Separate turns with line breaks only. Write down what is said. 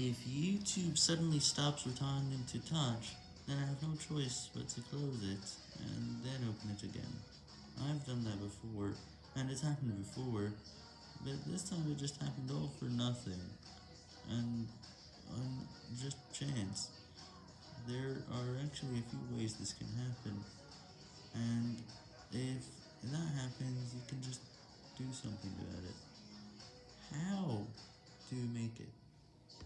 If YouTube suddenly stops returning to touch, then I have no choice but to close it, and then open it again. I've done that before, and it's happened before, but this time it just happened all for nothing, and on just chance. There are actually a few ways this can happen, and if that happens, you can just do something about it. How do you make it?